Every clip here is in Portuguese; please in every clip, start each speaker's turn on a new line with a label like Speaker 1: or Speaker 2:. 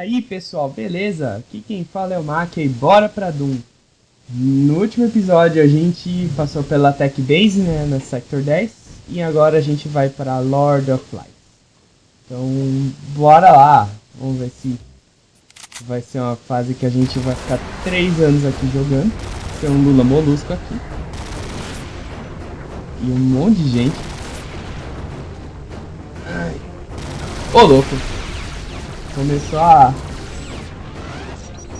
Speaker 1: Aí pessoal, beleza? Aqui quem fala é o Mac e bora pra Doom. No último episódio a gente passou pela Tech Base, né, na Sector 10, e agora a gente vai para Lord of Light. Então, bora lá! Vamos ver se vai ser uma fase que a gente vai ficar 3 anos aqui jogando. Tem um Lula Molusco aqui. E um monte de gente. Ai. Ô louco! Começou a...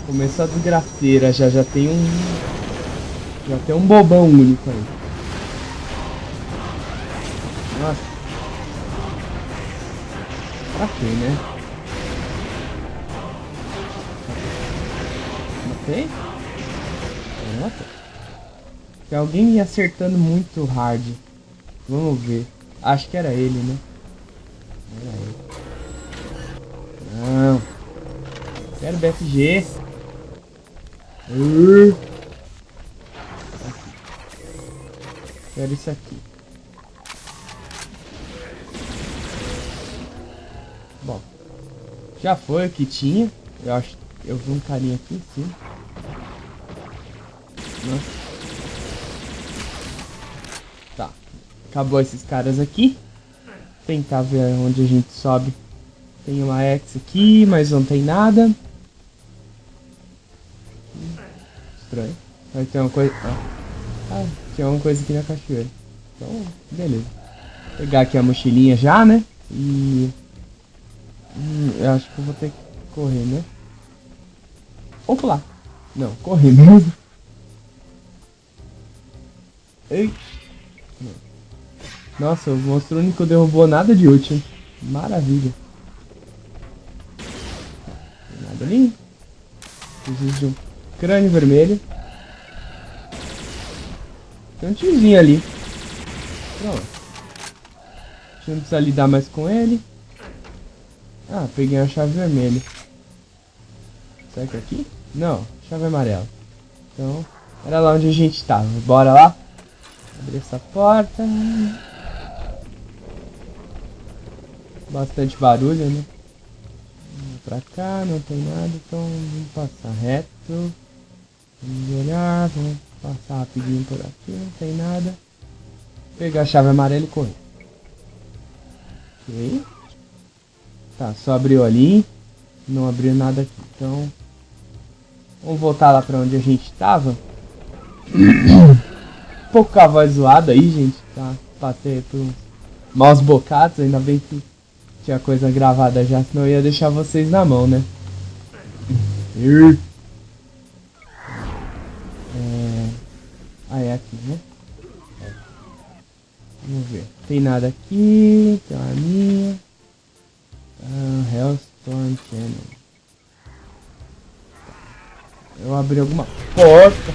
Speaker 1: Começou a desgraceira, já, já tem um... Já tem um bobão único aí. Nossa. Pra quê, né? Matei? Matei. Tem alguém me acertando muito hard. Vamos ver. Acho que era ele, né? Era ele. Não. Quero BFG. Uh. Quero isso aqui. Bom. Já foi o que tinha. Eu acho. Eu vi um carinha aqui cima. Nossa. Tá. Acabou esses caras aqui. Tentar ver onde a gente sobe tem uma X aqui, mas não tem nada. Estranho. Vai ter uma coisa... Ah. tinha uma coisa aqui na cachoeira. Então, beleza. Vou pegar aqui a mochilinha já, né? E... Hum, eu acho que eu vou ter que correr, né? Ou pular. Não, correr mesmo. Ei. Nossa, o monstro único derrubou nada de útil. Maravilha ali. Existe um crânio vermelho. Tem um tiozinho ali. Pronto. A gente não precisa lidar mais com ele. Ah, peguei a chave vermelha. Será que é aqui? Não, chave amarela. Então, era lá onde a gente estava. Bora lá. Abrir essa porta. Bastante barulho, né? pra cá, não tem nada, então vamos passar reto. Vamos olhar, vamos passar rapidinho por aqui, não tem nada. Pegar a chave amarela e correr. Ok. Tá, só abriu ali. Não abriu nada aqui, então... Vamos voltar lá pra onde a gente tava. um pouco com a voz zoada aí, gente, tá? Passei por maus bocados, ainda bem que tinha coisa gravada já, senão eu ia deixar vocês na mão, né? Ah, é aqui, né? Vamos ver. Tem nada aqui. Tem uma minha. Ah, Hellstorm Channel. Eu abri alguma porta.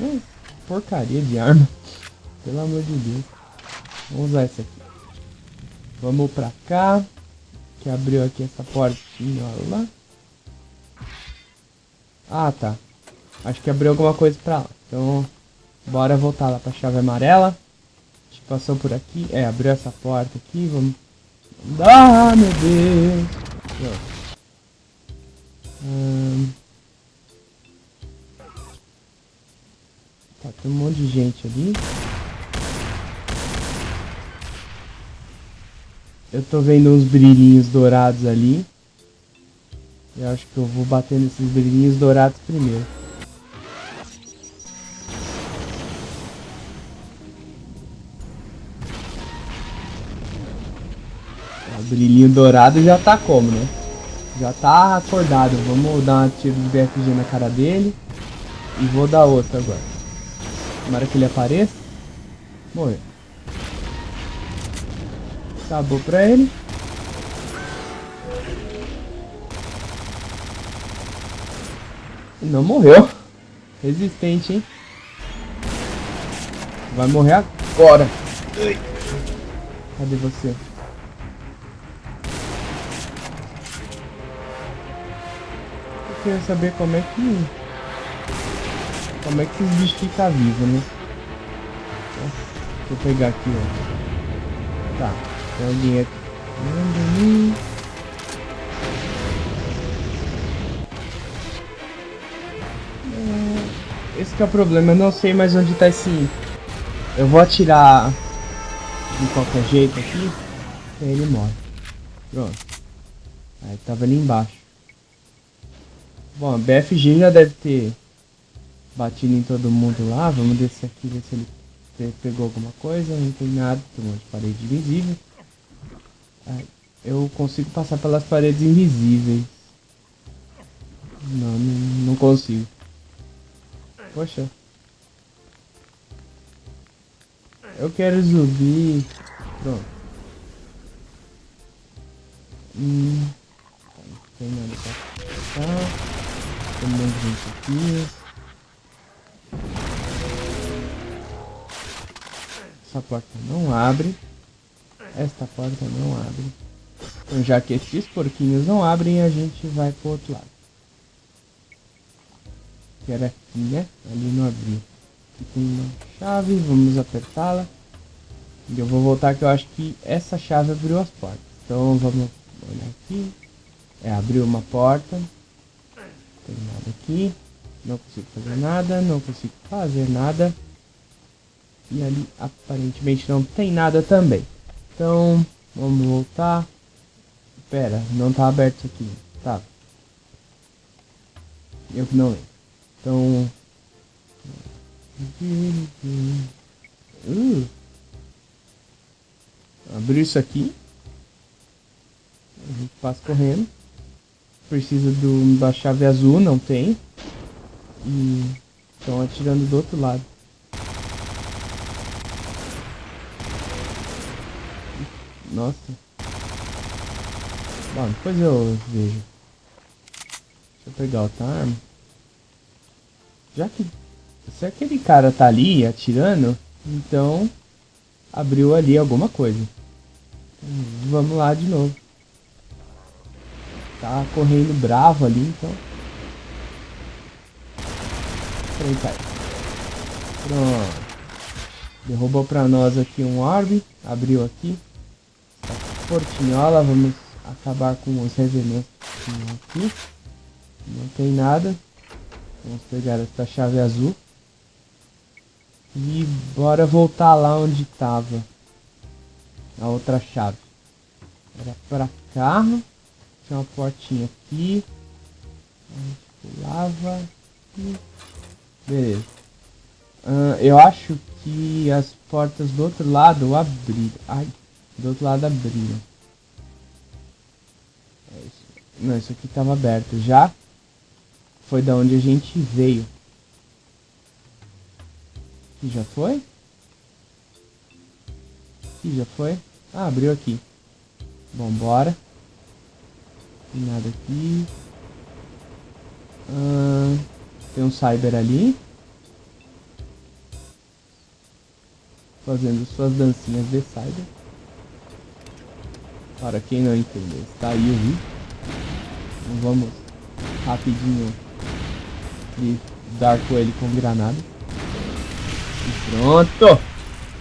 Speaker 1: Hum porcaria de arma. Pelo amor de Deus. Vamos usar essa aqui. Vamos pra cá. Que abriu aqui essa portinha, lá. Ah, tá. Acho que abriu alguma coisa pra lá. Então, bora voltar lá pra chave amarela. A gente passou por aqui. É, abriu essa porta aqui. Vamos... Ah, meu Deus. Hum... Tá, tem um monte de gente ali. Eu tô vendo uns brilhinhos dourados ali. Eu acho que eu vou bater nesses brilhinhos dourados primeiro. O brilhinho dourado já tá como, né? Já tá acordado. Vamos dar uma tiro de BFG na cara dele. E vou dar outra agora. Tomara que ele apareça. Morreu. Acabou pra ele. Não morreu. Resistente, hein? Vai morrer agora. Cadê você? Eu queria saber como é que... Como é que esses bichos ficam vivos, né? Deixa eu pegar aqui, ó. Tá, tem alguém aqui. Esse é o problema, eu não sei mais onde tá esse... Eu vou atirar de qualquer jeito aqui, e ele morre. Pronto. Aí tava ali embaixo. Bom, a BFG já deve ter batido em todo mundo lá. Vamos descer aqui, ver se ele pegou alguma coisa. Não tem nada, tem um monte de parede invisível. Aí, eu consigo passar pelas paredes invisíveis. Não, não, não consigo. Poxa. Eu quero subir. Pronto. Hum. Não tem nada pra cá. Tem um monte de gente aqui. Essa porta não abre. Esta porta não abre. Então já que esses porquinhos não abrem, a gente vai pro outro lado que era aqui, né? Ali não abriu. Aqui tem uma chave, vamos apertá-la. E eu vou voltar que eu acho que essa chave abriu as portas. Então vamos olhar aqui. É, abriu uma porta. Não tem nada aqui. Não consigo fazer nada, não consigo fazer nada. E ali aparentemente não tem nada também. Então, vamos voltar. Pera, não tá aberto aqui. Tá. Eu que não lembro. Então. Uh. Abrir isso aqui. A gente passa correndo. Precisa do, da chave azul, não tem. E estão atirando do outro lado. Nossa. Bom, depois eu vejo. Deixa eu pegar outra arma. Já que se aquele cara tá ali atirando, então abriu ali alguma coisa. Vamos lá de novo. Tá correndo bravo ali, então. Pronto. Aí. Pronto. Derrubou pra nós aqui um orbe. Abriu aqui. Portinhola. Vamos acabar com os revementos aqui. Não tem nada. Vamos pegar essa chave azul. E bora voltar lá onde tava. A outra chave. Era pra cá. Tinha uma portinha aqui. Pulava. E... Beleza. Uh, eu acho que as portas do outro lado abriram. Ai, do outro lado abriram. É Não, isso aqui tava aberto já foi da onde a gente veio. E já foi? E já foi? Ah, abriu aqui. Vambora. Tem nada aqui. Ah, tem um cyber ali. Fazendo suas dancinhas de cyber. Para quem não entendeu, está aí o vídeo. Então vamos rapidinho e dar com ele com granada. E pronto!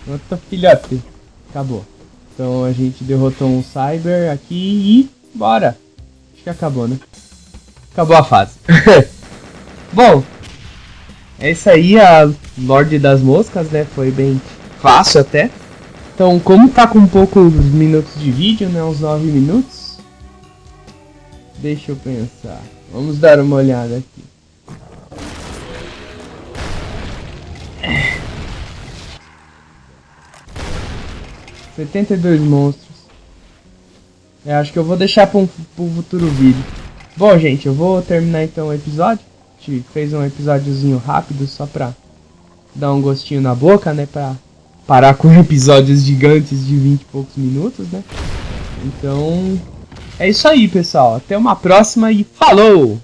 Speaker 1: Pronto, filhote. Acabou. Então a gente derrotou um Cyber aqui e bora. Acho que acabou, né? Acabou a fase. Bom, é isso aí, a Lorde das Moscas, né? Foi bem fácil até. Então, como tá com poucos minutos de vídeo, né? Uns 9 minutos. Deixa eu pensar. Vamos dar uma olhada aqui. 72 monstros. Eu acho que eu vou deixar para um futuro vídeo. Bom, gente, eu vou terminar então o episódio. A gente fez um episódiozinho rápido só pra dar um gostinho na boca, né? Pra parar com episódios gigantes de 20 e poucos minutos, né? Então, é isso aí, pessoal. Até uma próxima e falou!